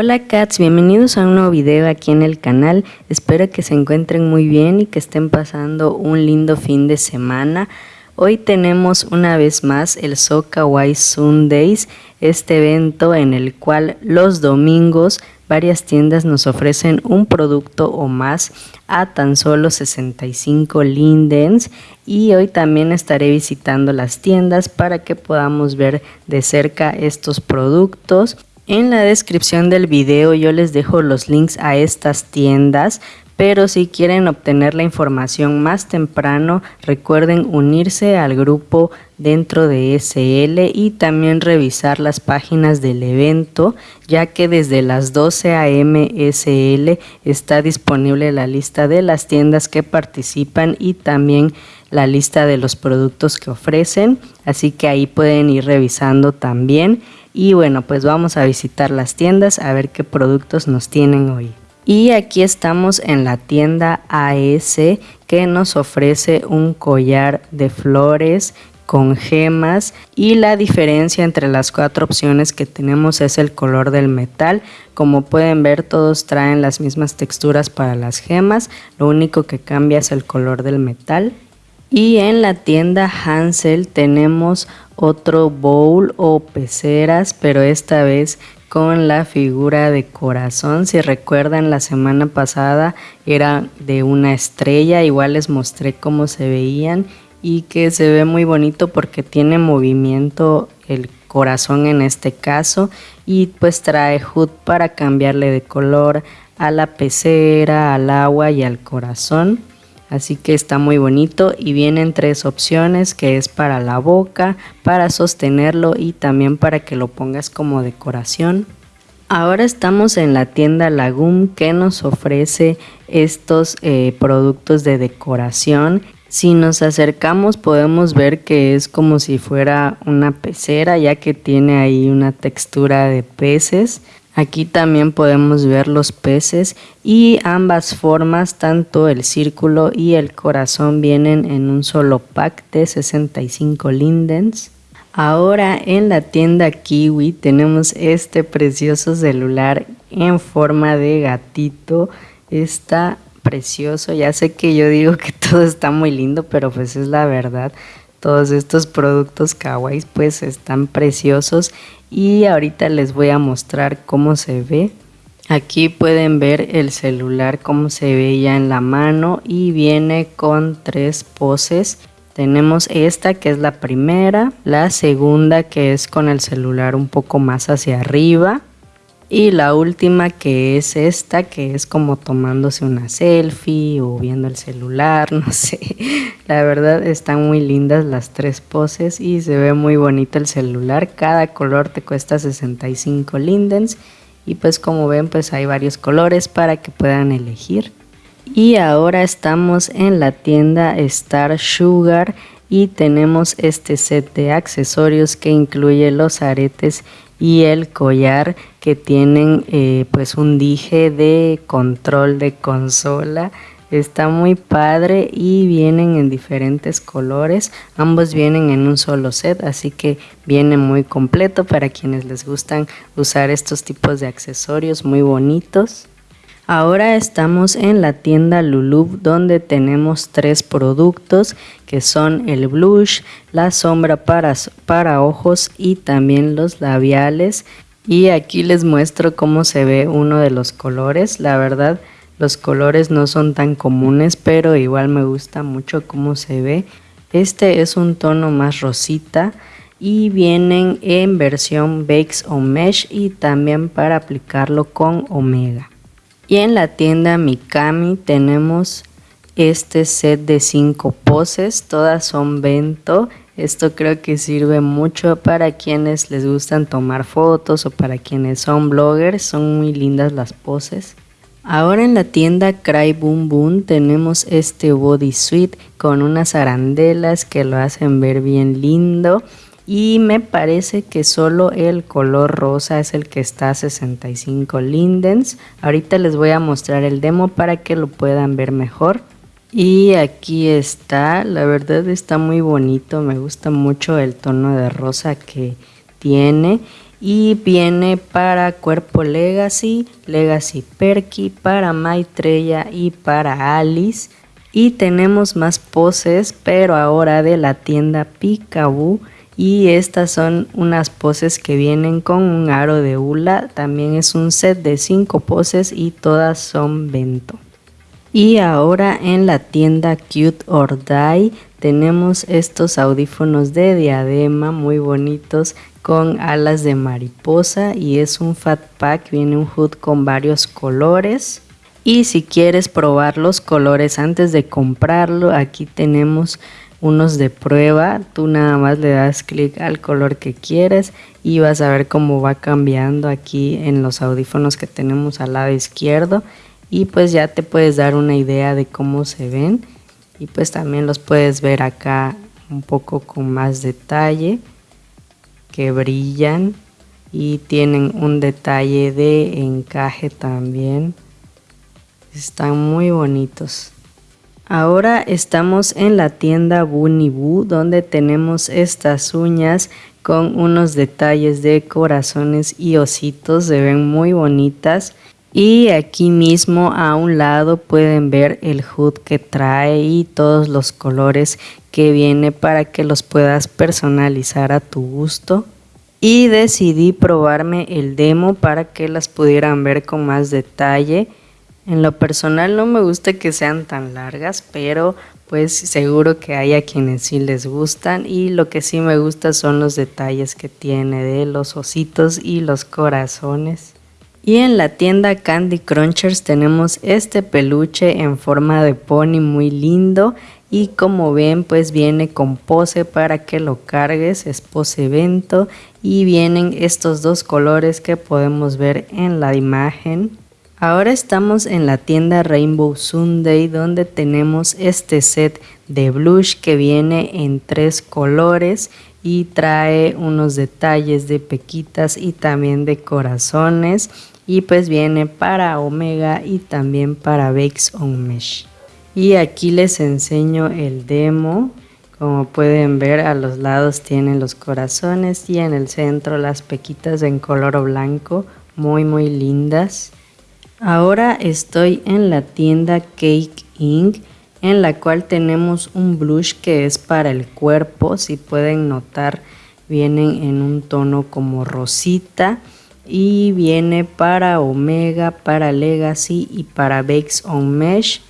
Hola cats, bienvenidos a un nuevo video aquí en el canal. Espero que se encuentren muy bien y que estén pasando un lindo fin de semana. Hoy tenemos una vez más el Soca White Sundays, este evento en el cual los domingos varias tiendas nos ofrecen un producto o más a tan solo 65 lindens y hoy también estaré visitando las tiendas para que podamos ver de cerca estos productos en la descripción del video yo les dejo los links a estas tiendas, pero si quieren obtener la información más temprano, recuerden unirse al grupo dentro de SL y también revisar las páginas del evento, ya que desde las 12 am SL está disponible la lista de las tiendas que participan y también la lista de los productos que ofrecen, así que ahí pueden ir revisando también. Y bueno, pues vamos a visitar las tiendas a ver qué productos nos tienen hoy. Y aquí estamos en la tienda AS que nos ofrece un collar de flores con gemas. Y la diferencia entre las cuatro opciones que tenemos es el color del metal. Como pueden ver todos traen las mismas texturas para las gemas. Lo único que cambia es el color del metal y en la tienda Hansel tenemos otro bowl o peceras, pero esta vez con la figura de corazón. Si recuerdan la semana pasada era de una estrella, igual les mostré cómo se veían y que se ve muy bonito porque tiene movimiento el corazón en este caso y pues trae HUD para cambiarle de color a la pecera, al agua y al corazón así que está muy bonito y vienen tres opciones que es para la boca, para sostenerlo y también para que lo pongas como decoración. Ahora estamos en la tienda Lagum que nos ofrece estos eh, productos de decoración. Si nos acercamos podemos ver que es como si fuera una pecera ya que tiene ahí una textura de peces. Aquí también podemos ver los peces y ambas formas, tanto el círculo y el corazón vienen en un solo pack de 65 lindens. Ahora en la tienda Kiwi tenemos este precioso celular en forma de gatito. Está precioso, ya sé que yo digo que todo está muy lindo, pero pues es la verdad todos estos productos kawaii pues están preciosos y ahorita les voy a mostrar cómo se ve. Aquí pueden ver el celular cómo se ve ya en la mano y viene con tres poses. Tenemos esta que es la primera la segunda que es con el celular un poco más hacia arriba y la última que es esta, que es como tomándose una selfie o viendo el celular, no sé. La verdad están muy lindas las tres poses y se ve muy bonito el celular. Cada color te cuesta 65 lindens y pues como ven pues hay varios colores para que puedan elegir. Y ahora estamos en la tienda Star Sugar y tenemos este set de accesorios que incluye los aretes y el collar que tienen eh, pues un dije de control de consola. Está muy padre y vienen en diferentes colores. Ambos vienen en un solo set así que viene muy completo para quienes les gustan usar estos tipos de accesorios muy bonitos Ahora estamos en la tienda Lulub donde tenemos tres productos que son el blush, la sombra para, para ojos y también los labiales. Y aquí les muestro cómo se ve uno de los colores. La verdad los colores no son tan comunes pero igual me gusta mucho cómo se ve. Este es un tono más rosita y vienen en versión Bakes o Mesh y también para aplicarlo con Omega. Y en la tienda Mikami tenemos este set de 5 poses, todas son bento. Esto creo que sirve mucho para quienes les gustan tomar fotos o para quienes son bloggers, son muy lindas las poses. Ahora en la tienda Cry Boom Boom tenemos este bodysuit con unas arandelas que lo hacen ver bien lindo y me parece que solo el color rosa es el que está a 65 lindens. Ahorita les voy a mostrar el demo para que lo puedan ver mejor. Y aquí está, la verdad está muy bonito, me gusta mucho el tono de rosa que tiene y viene para Cuerpo Legacy, Legacy Perky, para Maitreya y para Alice. Y tenemos más poses, pero ahora de la tienda Picaboo. Y estas son unas poses que vienen con un aro de hula. También es un set de 5 poses y todas son vento. Y ahora en la tienda Cute or Die tenemos estos audífonos de diadema muy bonitos con alas de mariposa y es un fat pack, viene un hood con varios colores. Y si quieres probar los colores antes de comprarlo, aquí tenemos unos de prueba. Tú nada más le das clic al color que quieres y vas a ver cómo va cambiando aquí en los audífonos que tenemos al lado izquierdo y pues ya te puedes dar una idea de cómo se ven y pues también los puedes ver acá un poco con más detalle que brillan y tienen un detalle de encaje también están muy bonitos ahora estamos en la tienda Bunny Boo donde tenemos estas uñas con unos detalles de corazones y ositos se ven muy bonitas y aquí mismo a un lado pueden ver el hood que trae y todos los colores que viene para que los puedas personalizar a tu gusto. Y decidí probarme el demo para que las pudieran ver con más detalle. En lo personal no me gusta que sean tan largas, pero pues seguro que hay a quienes sí les gustan y lo que sí me gusta son los detalles que tiene de los ositos y los corazones. Y en la tienda Candy Crunchers tenemos este peluche en forma de pony muy lindo y como ven pues viene con pose para que lo cargues, es pose evento y vienen estos dos colores que podemos ver en la imagen. Ahora estamos en la tienda Rainbow Sunday donde tenemos este set de blush que viene en tres colores y trae unos detalles de pequitas y también de corazones y pues viene para Omega y también para Bakes on Mesh. Y aquí les enseño el demo. Como pueden ver a los lados tienen los corazones y en el centro las pequitas en color blanco muy muy lindas. Ahora estoy en la tienda Cake Ink en la cual tenemos un blush que es para el cuerpo. Si pueden notar vienen en un tono como rosita y viene para Omega, para Legacy y para Bakes on Mesh.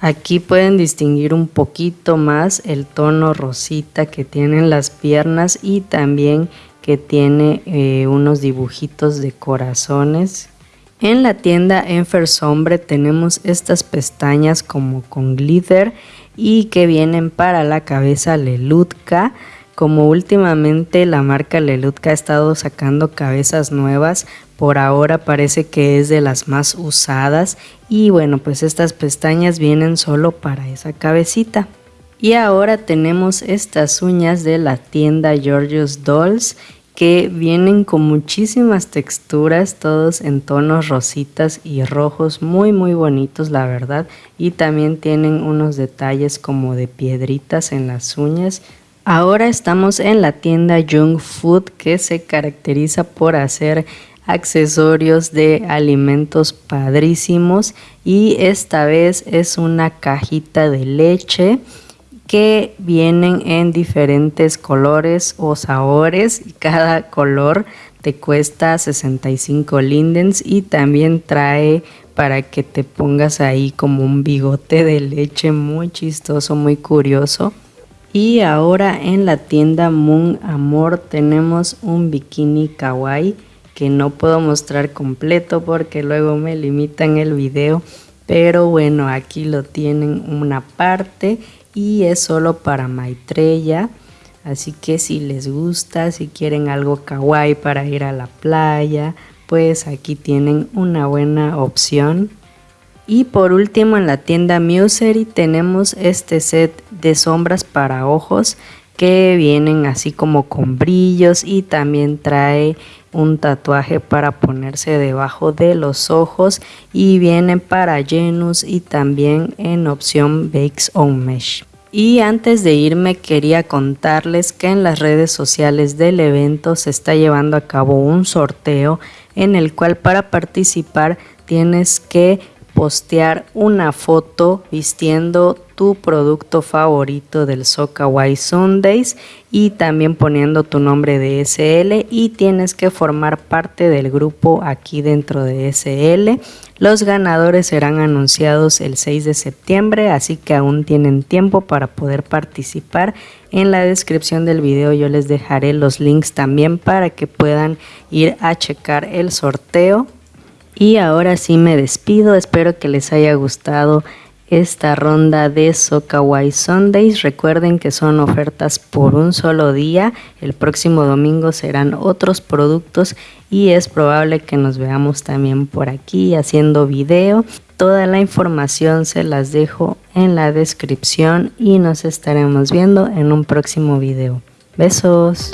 Aquí pueden distinguir un poquito más el tono rosita que tienen las piernas y también que tiene eh, unos dibujitos de corazones. En la tienda Enfer Sombre tenemos estas pestañas como con glitter y que vienen para la cabeza Lelutka como últimamente la marca Lelutka ha estado sacando cabezas nuevas, por ahora parece que es de las más usadas y bueno pues estas pestañas vienen solo para esa cabecita. Y ahora tenemos estas uñas de la tienda Georgios Dolls que vienen con muchísimas texturas, todos en tonos rositas y rojos, muy muy bonitos la verdad. Y también tienen unos detalles como de piedritas en las uñas, Ahora estamos en la tienda Young Food que se caracteriza por hacer accesorios de alimentos padrísimos y esta vez es una cajita de leche que vienen en diferentes colores o sabores y cada color te cuesta 65 lindens y también trae para que te pongas ahí como un bigote de leche muy chistoso, muy curioso. Y ahora en la tienda Moon Amor tenemos un bikini kawaii que no puedo mostrar completo porque luego me limitan el video. Pero bueno, aquí lo tienen una parte y es solo para Maitreya. Así que si les gusta, si quieren algo kawaii para ir a la playa, pues aquí tienen una buena opción. Y por último en la tienda Musery tenemos este set de sombras para ojos que vienen así como con brillos y también trae un tatuaje para ponerse debajo de los ojos y vienen para Genus y también en opción Bakes on Mesh. Y antes de irme quería contarles que en las redes sociales del evento se está llevando a cabo un sorteo en el cual para participar tienes que postear una foto vistiendo tu producto favorito del Socaway Sundays y también poniendo tu nombre de SL y tienes que formar parte del grupo aquí dentro de SL. Los ganadores serán anunciados el 6 de septiembre, así que aún tienen tiempo para poder participar. En la descripción del video yo les dejaré los links también para que puedan ir a checar el sorteo. Y ahora sí me despido, espero que les haya gustado esta ronda de Sokawai Sundays. Recuerden que son ofertas por un solo día. El próximo domingo serán otros productos y es probable que nos veamos también por aquí haciendo video. Toda la información se las dejo en la descripción y nos estaremos viendo en un próximo video. Besos.